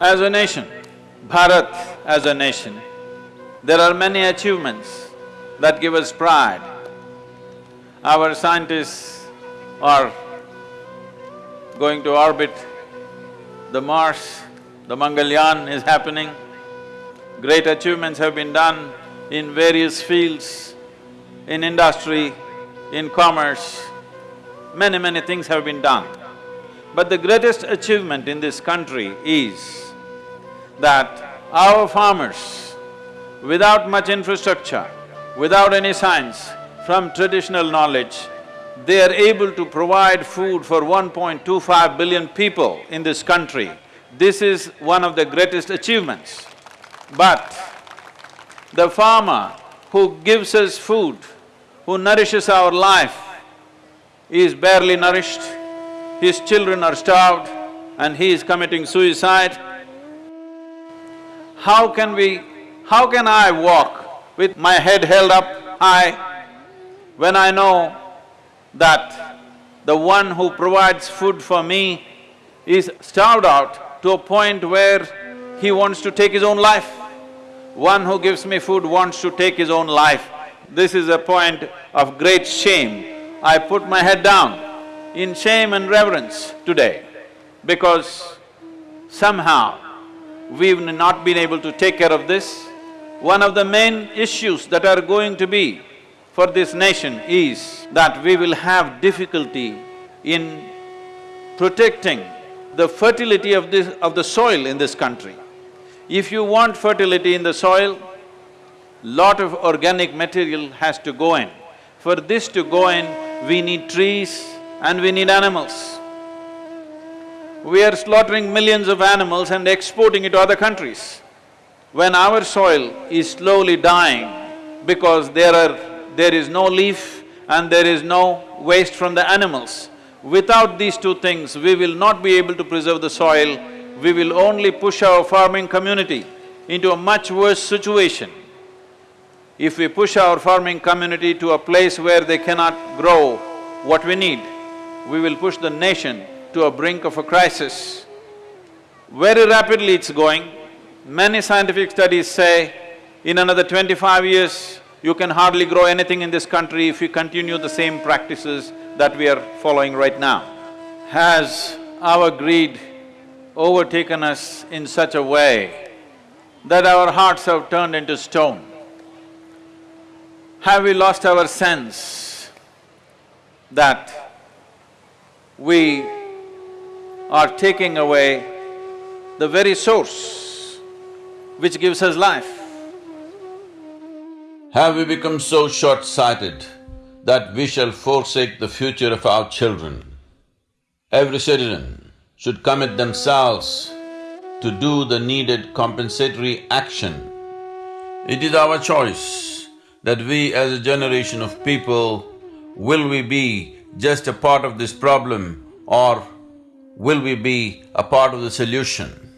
As a nation, Bharat as a nation, there are many achievements that give us pride. Our scientists are going to orbit the Mars, the Mangalyaan is happening. Great achievements have been done in various fields, in industry, in commerce, many, many things have been done. But the greatest achievement in this country is that our farmers, without much infrastructure, without any science, from traditional knowledge, they are able to provide food for 1.25 billion people in this country. This is one of the greatest achievements. But the farmer who gives us food, who nourishes our life, is barely nourished, his children are starved and he is committing suicide, how can we… how can I walk with my head held up high when I know that the one who provides food for me is starved out to a point where he wants to take his own life? One who gives me food wants to take his own life. This is a point of great shame. I put my head down in shame and reverence today because somehow we've not been able to take care of this. One of the main issues that are going to be for this nation is that we will have difficulty in protecting the fertility of this… of the soil in this country. If you want fertility in the soil, lot of organic material has to go in. For this to go in, we need trees and we need animals. We are slaughtering millions of animals and exporting it to other countries. When our soil is slowly dying because there are… there is no leaf and there is no waste from the animals, without these two things, we will not be able to preserve the soil, we will only push our farming community into a much worse situation. If we push our farming community to a place where they cannot grow what we need, we will push the nation to a brink of a crisis. Very rapidly it's going. Many scientific studies say in another twenty-five years, you can hardly grow anything in this country if you continue the same practices that we are following right now. Has our greed overtaken us in such a way that our hearts have turned into stone? Have we lost our sense that we are taking away the very source which gives us life. Have we become so short-sighted that we shall forsake the future of our children? Every citizen should commit themselves to do the needed compensatory action. It is our choice that we as a generation of people, will we be just a part of this problem or will we be a part of the solution?